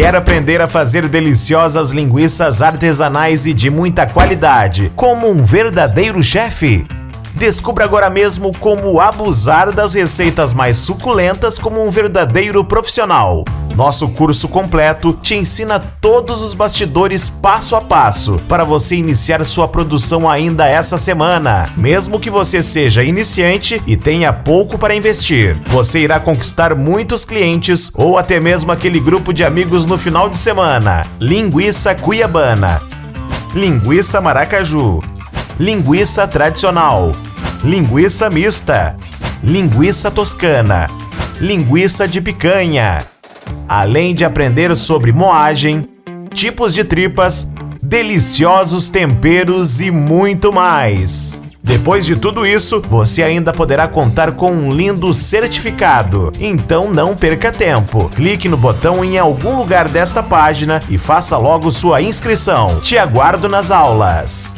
Quer aprender a fazer deliciosas linguiças artesanais e de muita qualidade, como um verdadeiro chefe? Descubra agora mesmo como abusar das receitas mais suculentas como um verdadeiro profissional. Nosso curso completo te ensina todos os bastidores passo a passo para você iniciar sua produção ainda essa semana. Mesmo que você seja iniciante e tenha pouco para investir, você irá conquistar muitos clientes ou até mesmo aquele grupo de amigos no final de semana. Linguiça Cuiabana. Linguiça Maracaju linguiça tradicional, linguiça mista, linguiça toscana, linguiça de picanha. Além de aprender sobre moagem, tipos de tripas, deliciosos temperos e muito mais. Depois de tudo isso, você ainda poderá contar com um lindo certificado. Então não perca tempo. Clique no botão em algum lugar desta página e faça logo sua inscrição. Te aguardo nas aulas.